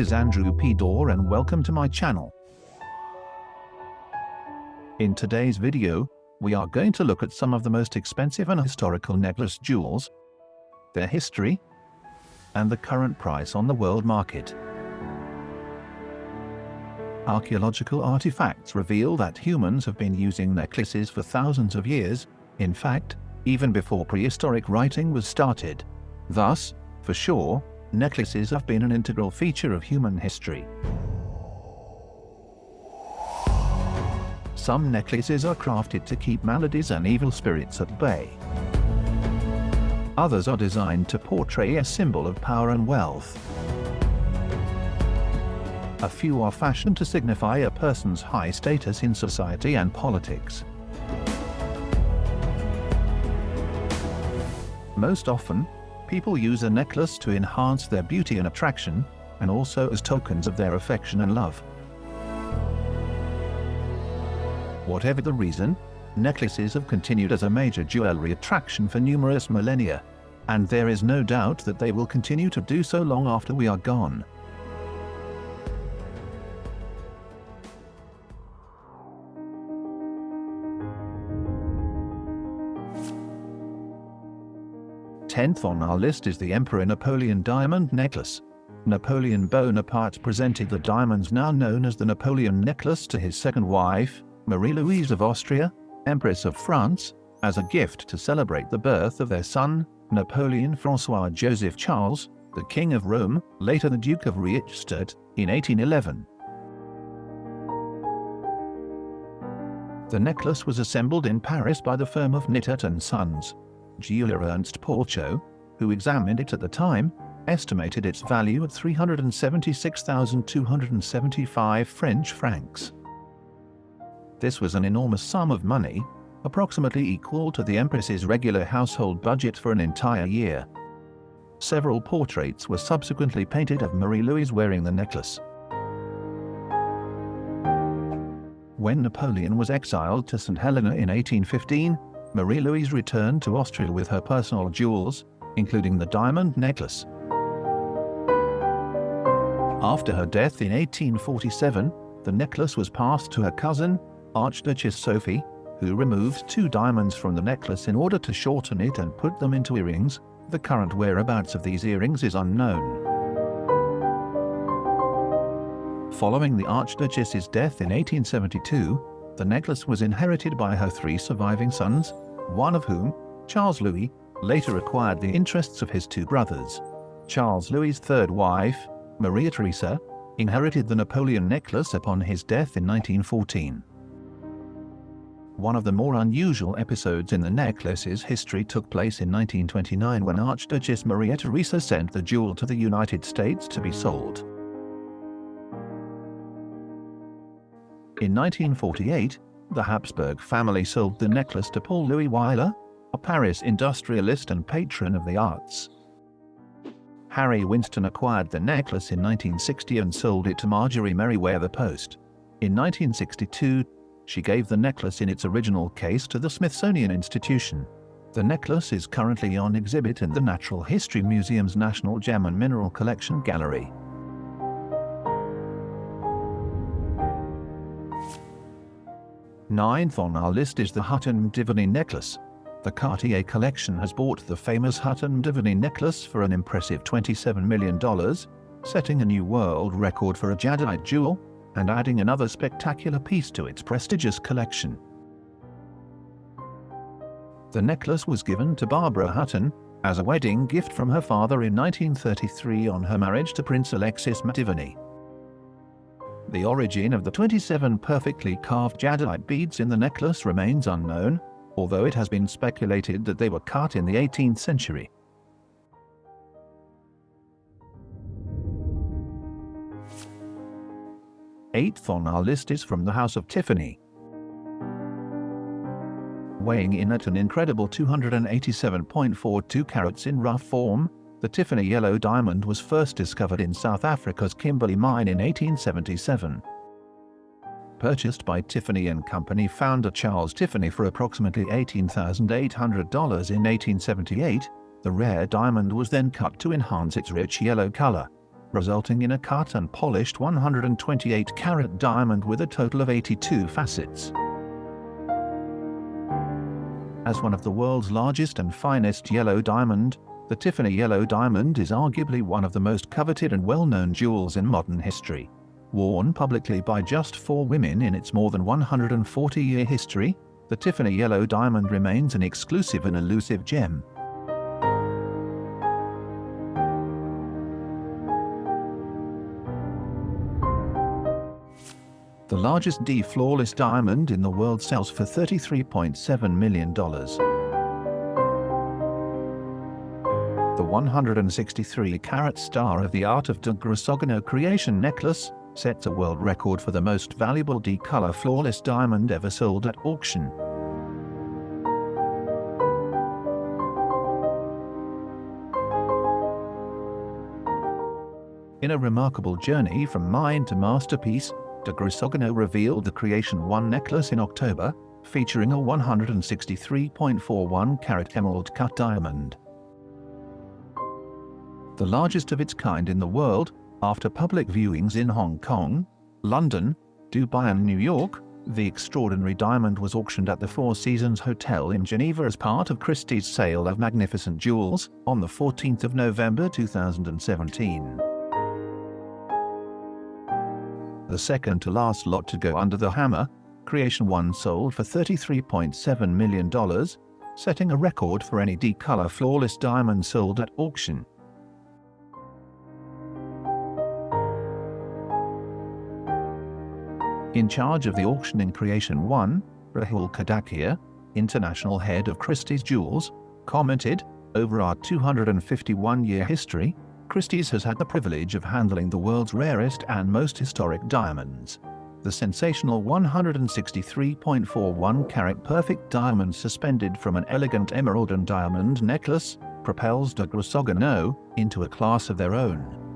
This is Andrew P. Dorr and welcome to my channel. In today's video, we are going to look at some of the most expensive and historical necklace jewels, their history, and the current price on the world market. Archaeological artifacts reveal that humans have been using necklaces for thousands of years, in fact, even before prehistoric writing was started. Thus, for sure, necklaces have been an integral feature of human history. Some necklaces are crafted to keep maladies and evil spirits at bay. Others are designed to portray a symbol of power and wealth. A few are fashioned to signify a person's high status in society and politics. Most often, people use a necklace to enhance their beauty and attraction, and also as tokens of their affection and love. Whatever the reason, necklaces have continued as a major jewelry attraction for numerous millennia, and there is no doubt that they will continue to do so long after we are gone. Tenth on our list is the Emperor Napoleon diamond necklace. Napoleon Bonaparte presented the diamonds now known as the Napoleon necklace to his second wife, Marie-Louise of Austria, Empress of France, as a gift to celebrate the birth of their son, Napoleon Francois Joseph Charles, the King of Rome, later the Duke of Reichstadt, in 1811. The necklace was assembled in Paris by the firm of Nitot & Sons. Jeweler Ernst Porcho, who examined it at the time, estimated its value at 376,275 French francs. This was an enormous sum of money, approximately equal to the Empress's regular household budget for an entire year. Several portraits were subsequently painted of Marie-Louise wearing the necklace. When Napoleon was exiled to St. Helena in 1815, Marie-Louise returned to Austria with her personal jewels, including the diamond necklace. After her death in 1847, the necklace was passed to her cousin, Archduchess Sophie, who removed two diamonds from the necklace in order to shorten it and put them into earrings. The current whereabouts of these earrings is unknown. Following the Archduchess's death in 1872, the necklace was inherited by her three surviving sons, one of whom, Charles Louis, later acquired the interests of his two brothers. Charles Louis's third wife, Maria Theresa, inherited the Napoleon necklace upon his death in 1914. One of the more unusual episodes in the necklace's history took place in 1929 when Archduchess Maria Theresa sent the jewel to the United States to be sold. In 1948, the Habsburg family sold the necklace to Paul Louis Weiler, a Paris industrialist and patron of the arts. Harry Winston acquired the necklace in 1960 and sold it to Marjorie Merriweather Post. In 1962, she gave the necklace in its original case to the Smithsonian Institution. The necklace is currently on exhibit in the Natural History Museum's National Gem and Mineral Collection Gallery. Ninth on our list is the Hutton Mdivani necklace. The Cartier collection has bought the famous Hutton Mdivani necklace for an impressive $27 million, setting a new world record for a jadeite jewel and adding another spectacular piece to its prestigious collection. The necklace was given to Barbara Hutton as a wedding gift from her father in 1933 on her marriage to Prince Alexis Mdivani. The origin of the 27 perfectly carved jadeite beads in the necklace remains unknown, although it has been speculated that they were cut in the 18th century. Eighth on our list is from the House of Tiffany. Weighing in at an incredible 287.42 carats in rough form, the Tiffany yellow diamond was first discovered in South Africa's Kimberley mine in 1877. Purchased by Tiffany & Company founder Charles Tiffany for approximately $18,800 in 1878, the rare diamond was then cut to enhance its rich yellow color. resulting in a cut and polished 128 carat diamond with a total of 82 facets. As one of the world's largest and finest yellow diamond, the Tiffany yellow diamond is arguably one of the most coveted and well-known jewels in modern history. Worn publicly by just four women in its more than 140-year history, the Tiffany yellow diamond remains an exclusive and elusive gem. The largest D flawless diamond in the world sells for $33.7 million. 163-carat Star of the Art of de Grisogono creation necklace sets a world record for the most valuable D-color flawless diamond ever sold at auction. In a remarkable journey from mine to masterpiece, de Grisogono revealed the Creation 1 necklace in October, featuring a 163.41 carat emerald cut diamond. The largest of its kind in the world, after public viewings in Hong Kong, London, Dubai and New York, the extraordinary diamond was auctioned at the Four Seasons Hotel in Geneva as part of Christie's sale of magnificent jewels on the 14th of November 2017 the second to last lot to go under the hammer, Creation 1 sold for $33.7 million, setting a record for any D-color flawless diamond sold at auction. In charge of the auction in Creation 1, Rahul Kadakia, international head of Christie's Jewels, commented, over our 251-year history, Christie's has had the privilege of handling the world's rarest and most historic diamonds. The sensational 163.41 carat perfect diamond suspended from an elegant emerald and diamond necklace propels de Grisogono into a class of their own.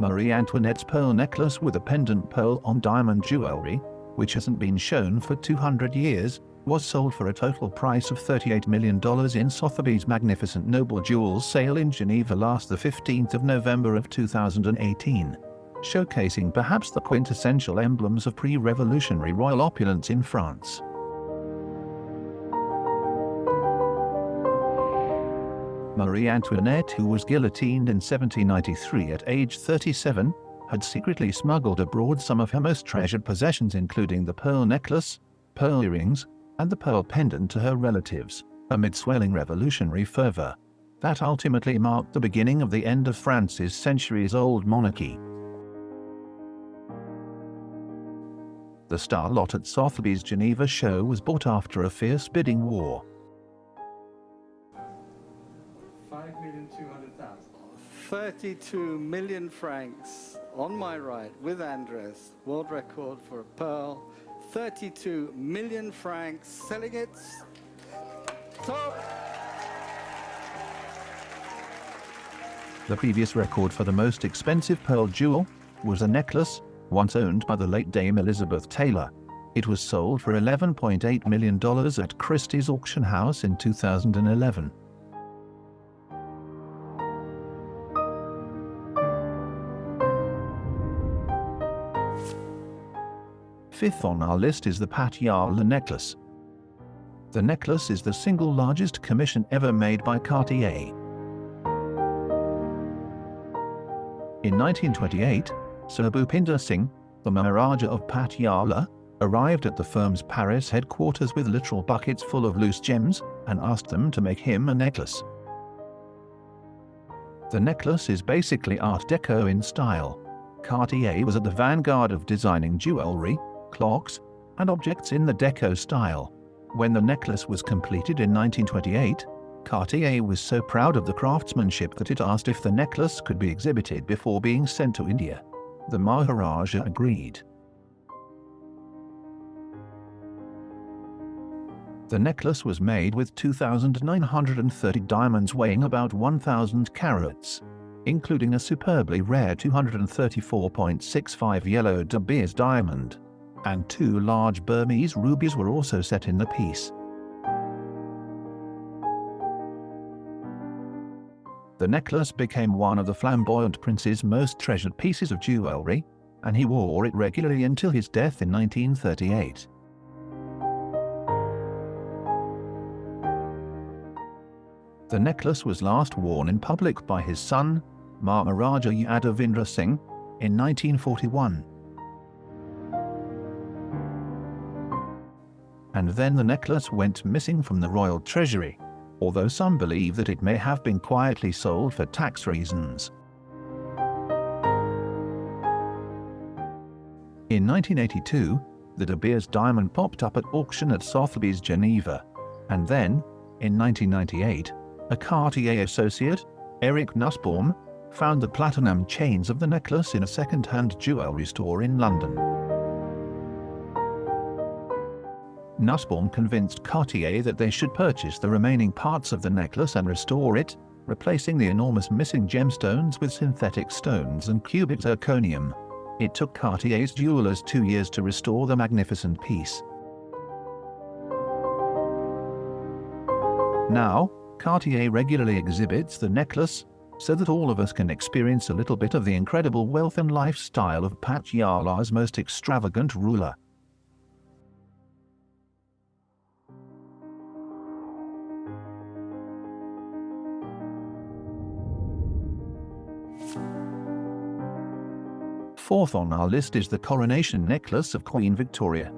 Marie Antoinette's pearl necklace with a pendant pearl on diamond jewelry, which hasn't been shown for 200 years, was sold for a total price of $38 million in Sotheby's Magnificent Noble Jewels sale in Geneva last the 15th of November of 2018, showcasing perhaps the quintessential emblems of pre-revolutionary royal opulence in France. Marie Antoinette, who was guillotined in 1793 at age 37, had secretly smuggled abroad some of her most treasured possessions including the pearl necklace, pearl earrings, and the pearl pendant to her relatives, amid swelling revolutionary fervor. That ultimately marked the beginning of the end of France's centuries-old monarchy. The star lot at Sotheby's Geneva show was bought after a fierce bidding war. 32 million francs on my right with Andres, world record for a pearl 32 million francs, selling it. The previous record for the most expensive pearl jewel was a necklace once owned by the late Dame Elizabeth Taylor. It was sold for $11.8 million at Christie's auction house in 2011. Fifth on our list is the Patiala necklace. The necklace is the single largest commission ever made by Cartier. In 1928, Sir Bhupinder Singh, the Maharaja of Patiala, arrived at the firm's Paris headquarters with literal buckets full of loose gems and asked them to make him a necklace. The necklace is basically Art Deco in style. Cartier was at the vanguard of designing jewelry, clocks, and objects in the Deco style. When the necklace was completed in 1928, Cartier was so proud of the craftsmanship that it asked if the necklace could be exhibited before being sent to India. The Maharaja agreed. The necklace was made with 2,930 diamonds weighing about 1,000 carats, including a superbly rare 234.65 yellow De Beers diamond and two large Burmese rubies were also set in the piece. The necklace became one of the flamboyant prince's most treasured pieces of jewelry, and he wore it regularly until his death in 1938. The necklace was last worn in public by his son, Maharaja Yadavindra Singh, in 1941. Then the necklace went missing from the royal treasury, although some believe that it may have been quietly sold for tax reasons. In 1982, the De Beers diamond popped up at auction at Sotheby's Geneva, and then, in 1998, a Cartier associate, Eric Nussbaum, found the platinum chains of the necklace in a second-hand jewelry store in London. Nussbaum convinced Cartier that they should purchase the remaining parts of the necklace and restore it, replacing the enormous missing gemstones with synthetic stones and cubic zirconium. It took Cartier's jewelers two years to restore the magnificent piece. Now, Cartier regularly exhibits the necklace so that all of us can experience a little bit of the incredible wealth and lifestyle of Patiala's most extravagant ruler. Fourth on our list is the coronation necklace of Queen Victoria.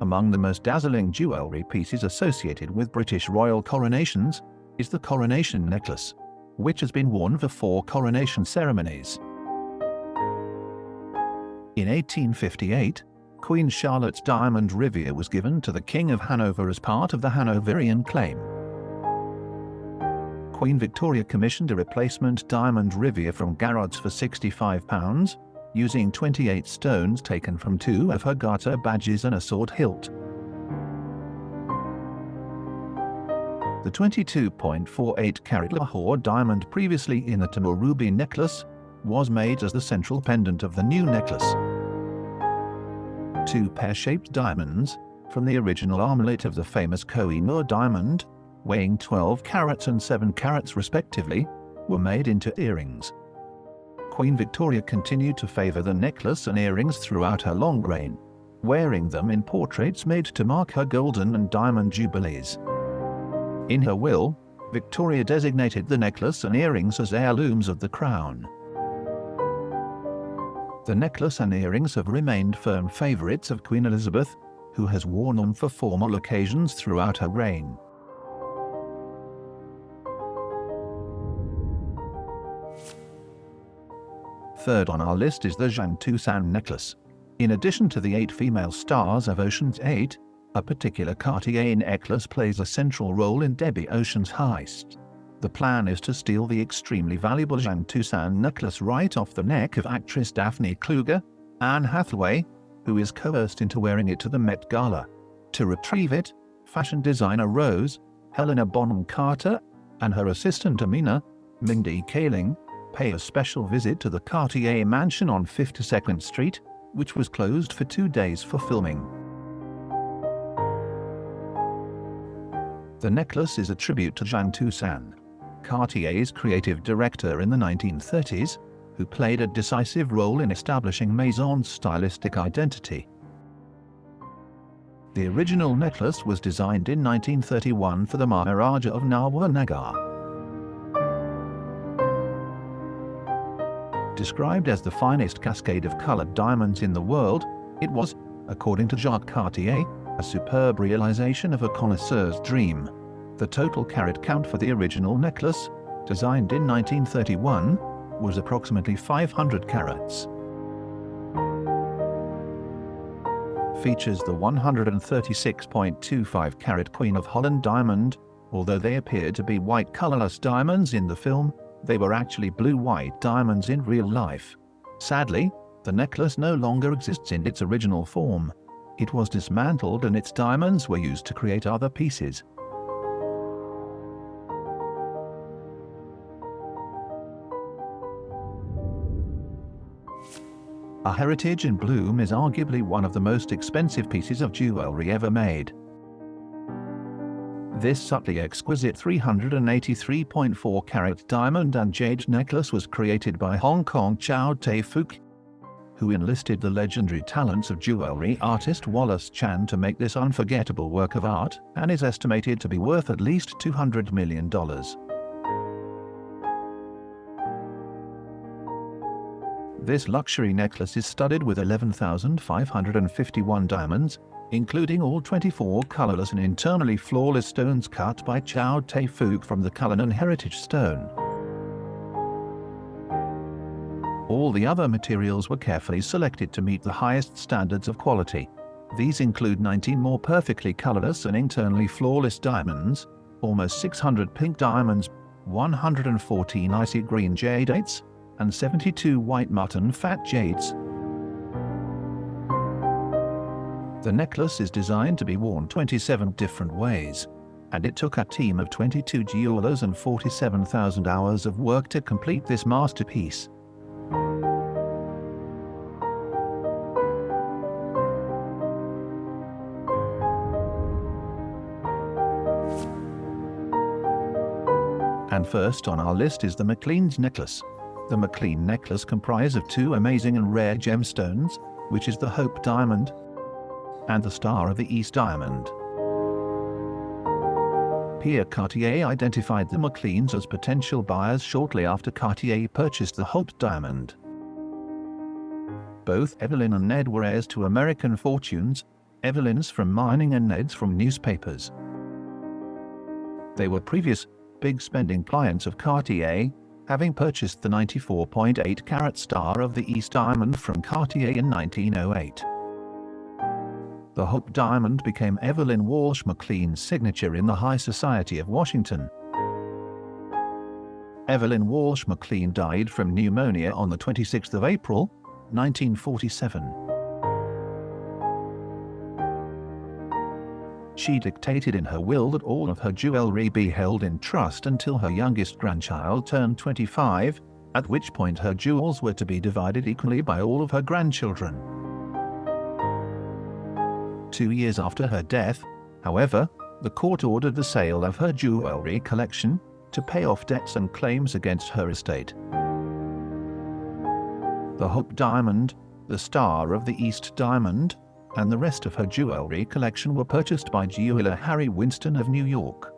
Among the most dazzling jewellery pieces associated with British royal coronations is the coronation necklace, which has been worn for four coronation ceremonies. In 1858, Queen Charlotte's diamond riviere was given to the King of Hanover as part of the Hanoverian claim. Queen Victoria commissioned a replacement diamond riviere from Garrard's for £65, using 28 stones taken from two of her garter badges and a sword hilt. The 22.48 carat Lahore diamond previously in the Timur ruby necklace was made as the central pendant of the new necklace. Two pear-shaped diamonds, from the original armlet of the famous Koh-i-Noor diamond, weighing 12 carats and 7 carats respectively, were made into earrings. Queen Victoria continued to favour the necklace and earrings throughout her long reign, wearing them in portraits made to mark her golden and diamond jubilees. In her will, Victoria designated the necklace and earrings as heirlooms of the crown. The necklace and earrings have remained firm favourites of Queen Elizabeth, who has worn them for formal occasions throughout her reign. Third on our list is the Jeanne Toussaint necklace. In addition to the eight female stars of Ocean's 8, a particular Cartier necklace plays a central role in Debbie Ocean's heist. The plan is to steal the extremely valuable Jeanne Toussaint necklace right off the neck of actress Daphne Kluger, Anne Hathaway, who is coerced into wearing it to the Met Gala. To retrieve it, fashion designer Rose, Helena Bonham Carter, and her assistant Amina, Mindy Kaling, pay a special visit to the Cartier mansion on 52nd Street, which was closed for two days for filming. The necklace is a tribute to Jeanne Toussaint, Cartier's creative director in the 1930s, who played a decisive role in establishing Maison's stylistic identity. The original necklace was designed in 1931 for the Maharaja of Nawanagar. Described as the finest cascade of colored diamonds in the world, it was, according to Jacques Cartier, a superb realization of a connoisseur's dream. The total carat count for the original necklace, designed in 1931, was approximately 500 carats. Features the 136.25 carat Queen of Holland diamond, although they appear to be white colorless diamonds in the film, they were actually blue-white diamonds in real life. Sadly, the necklace no longer exists in its original form. It was dismantled and its diamonds were used to create other pieces. A heritage in bloom is arguably one of the most expensive pieces of jewelry ever made. This subtly exquisite 383.4 carat diamond and jade necklace was created by Hong Kong Chow Tai Fook, who enlisted the legendary talents of jewelry artist Wallace Chan to make this unforgettable work of art, and is estimated to be worth at least $200 million. This luxury necklace is studded with 11,551 diamonds, including all 24 colorless and internally flawless stones cut by Chow Tai Fook from the Cullinan Heritage Stone. All the other materials were carefully selected to meet the highest standards of quality. These include 19 more perfectly colorless and internally flawless diamonds, almost 600 pink diamonds, 114 icy green jadeite, and 72 white mutton fat jades. The necklace is designed to be worn 27 different ways, and it took a team of 22 jewelers and 47,000 hours of work to complete this masterpiece. And first on our list is the McLean's necklace. The McLean necklace comprises of two amazing and rare gemstones, which is the Hope Diamond and the Star of the East Diamond. Pierre Cartier identified the McLeans as potential buyers shortly after Cartier purchased the Hope Diamond. Both Evelyn and Ned were heirs to American fortunes, Evelyn's from mining and Ned's from newspapers. They were previous big spending clients of Cartier, having purchased the 94.8 carat Star of the East Diamond from Cartier in 1908. The Hope Diamond became Evelyn Walsh McLean's signature in the high society of Washington. Evelyn Walsh McLean died from pneumonia on the 26th of April, 1947. She dictated in her will that all of her jewelry be held in trust until her youngest grandchild turned 25, at which point her jewels were to be divided equally by all of her grandchildren. Two years after her death, however, the court ordered the sale of her jewelry collection to pay off debts and claims against her estate. The Hope Diamond, the Star of the East Diamond, and the rest of her jewelry collection were purchased by jeweler Harry Winston of New York.